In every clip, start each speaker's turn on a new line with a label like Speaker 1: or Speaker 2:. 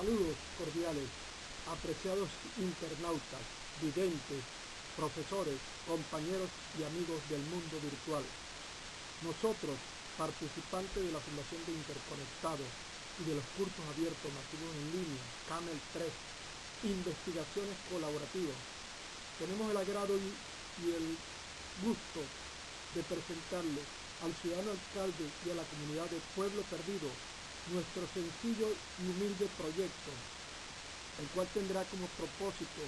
Speaker 1: Saludos cordiales, apreciados internautas, videntes, profesores, compañeros y amigos del mundo virtual. Nosotros, participantes de la Fundación de Interconectados y de los cursos abiertos nativos en línea, CAMEL 3, investigaciones colaborativas, tenemos el agrado y, el gusto de presentarle al ciudadano alcalde y a la comunidad de Pueblo Perdido nuestro sencillo y humilde proyecto, el cual tendrá como propósito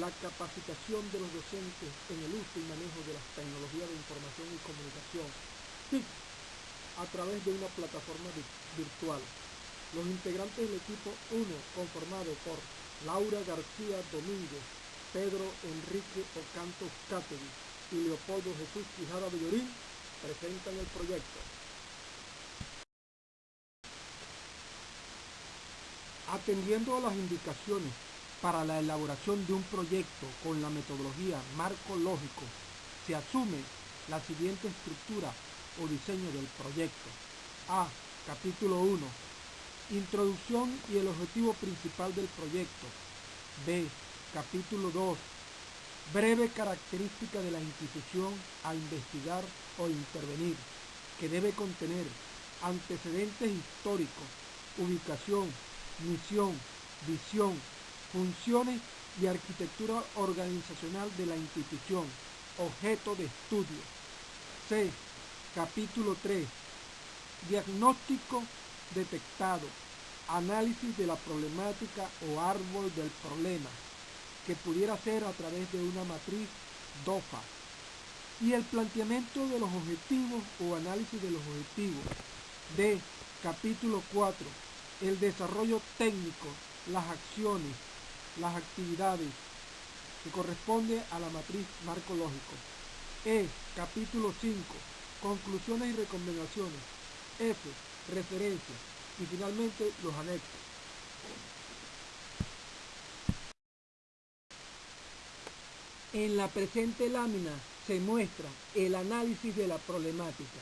Speaker 1: la capacitación de los docentes en el uso y manejo de las tecnologías de información y comunicación, TIC, a través de una plataforma virtual. Los integrantes del equipo 1, conformado por Laura García Domínguez, Pedro Enrique Ocanto Cátegui y Leopoldo Jesús Quijada Villorín, presentan el proyecto. Atendiendo a las indicaciones para la elaboración de un proyecto con la metodología marco lógico, se asume la siguiente estructura o diseño del proyecto. A. Capítulo 1. Introducción y el objetivo principal del proyecto. B. Capítulo 2 breve característica de la institución a investigar o intervenir, que debe contener antecedentes históricos, ubicación, misión, visión, funciones y arquitectura organizacional de la institución, objeto de estudio. C. Capítulo 3. Diagnóstico detectado, análisis de la problemática o árbol del problema, que pudiera ser a través de una matriz DOFA y el planteamiento de los objetivos o análisis de los objetivos. D. Capítulo 4. El desarrollo técnico, las acciones, las actividades que corresponde a la matriz marco lógico. E. Capítulo 5. Conclusiones y recomendaciones. F. Referencias. Y finalmente los anexos. En la presente lámina se muestra el análisis de la problemática.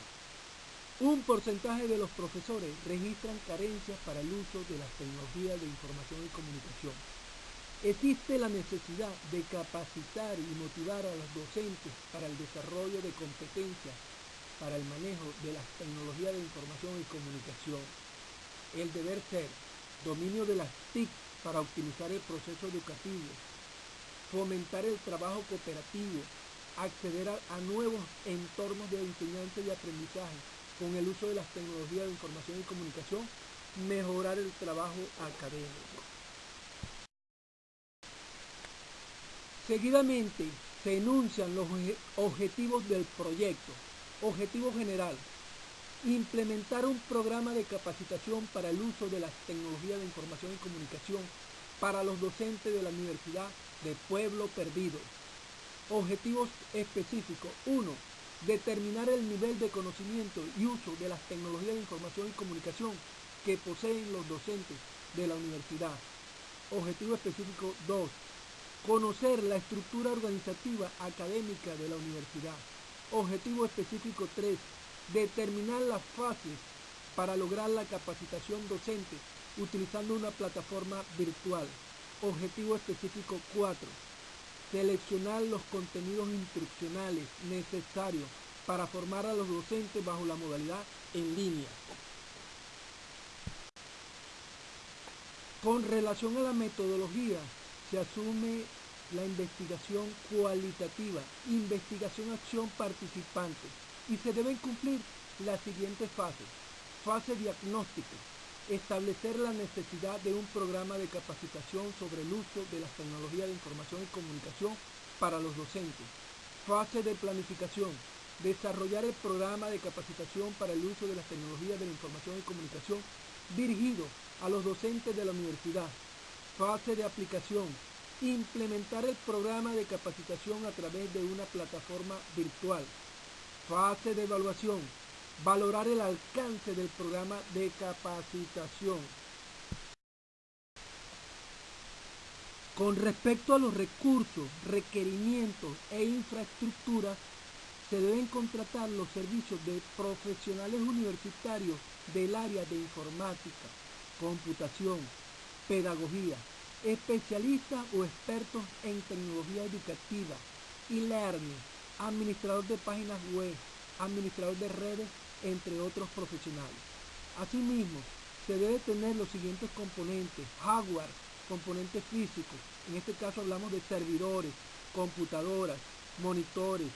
Speaker 1: Un porcentaje de los profesores registran carencias para el uso de las tecnologías de información y comunicación. Existe la necesidad de capacitar y motivar a los docentes para el desarrollo de competencias para el manejo de las tecnologías de información y comunicación. El deber ser dominio de las TIC para optimizar el proceso educativo, fomentar el trabajo cooperativo, acceder a, nuevos entornos de enseñanza y aprendizaje con el uso de las tecnologías de información y comunicación, mejorar el trabajo académico. Seguidamente se enuncian los objetivos del proyecto. Objetivo general, implementar un programa de capacitación para el uso de las tecnologías de información y comunicación para los docentes de la Universidad de Pueblo Perdido. Objetivos específicos. 1. Determinar el nivel de conocimiento y uso de las tecnologías de información y comunicación que poseen los docentes de la universidad. Objetivo específico 2. Conocer la estructura organizativa académica de la universidad. Objetivo específico 3. Determinar las fases para lograr la capacitación docente utilizando una plataforma virtual. Objetivo específico 4. Seleccionar los contenidos instruccionales necesarios para formar a los docentes bajo la modalidad en línea. Con relación a la metodología, se asume la investigación cualitativa, investigación-acción participante y se deben cumplir las siguientes fases. Fase diagnóstica, establecer la necesidad de un programa de capacitación sobre el uso de las tecnologías de información y comunicación para los docentes. Fase de planificación, desarrollar el programa de capacitación para el uso de las tecnologías de la información y comunicación dirigido a los docentes de la universidad. Fase de aplicación, implementar el programa de capacitación a través de una plataforma virtual. Fase de evaluación, valorar el alcance del programa de capacitación. Con respecto a los recursos, requerimientos e infraestructuras, se deben contratar los servicios de profesionales universitarios del área de informática, computación, pedagogía, especialistas o expertos en tecnología educativa, e-learning, administrador de páginas web, administrador de redes, entre otros profesionales. Asimismo, se debe tener los siguientes componentes, hardware, componentes físicos, en este caso hablamos de servidores, computadoras, monitores,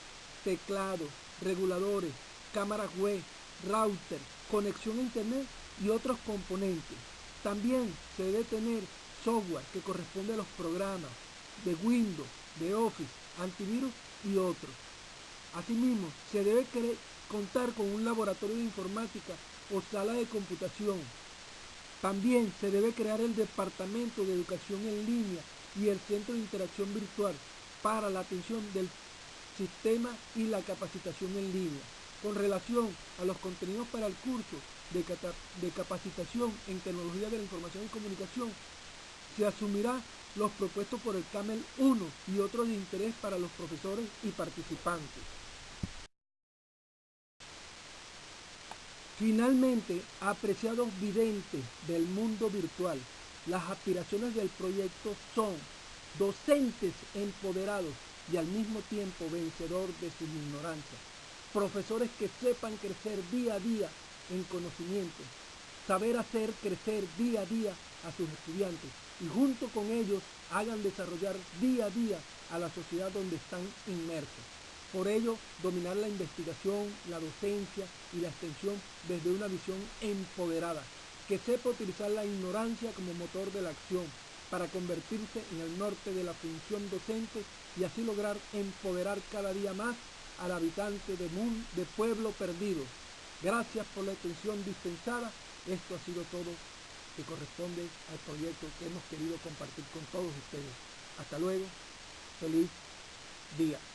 Speaker 1: teclados, reguladores, cámaras web, router, conexión a internet y otros componentes. También se debe tener software que corresponde a los programas de Windows, de Office, antivirus y otros. Asimismo, se debe contar con un laboratorio de informática o sala de computación. También se debe crear el Departamento de Educación en Línea y el Centro de Interacción Virtual para la atención del sistema y la capacitación en línea. Con relación a los contenidos para el curso de, capacitación en tecnología de la información y comunicación, se asumirá los propuestos por el CAMEL 1 y otros de interés para los profesores y participantes. Finalmente, apreciados videntes del mundo virtual, las aspiraciones del proyecto son docentes empoderados y al mismo tiempo vencedor de su ignorancia, profesores que sepan crecer día a día en conocimiento, saber hacer crecer día a día a sus estudiantes y junto con ellos hagan desarrollar día a día a la sociedad donde están inmersos. Por ello, dominar la investigación, la docencia y la extensión desde una visión empoderada, que sepa utilizar la ignorancia como motor de la acción para convertirse en el norte de la función docente y así lograr empoderar cada día más al habitante de, de pueblo perdido. Gracias por la atención dispensada. Esto ha sido todo que corresponde al proyecto que hemos querido compartir con todos ustedes. Hasta luego. Feliz día.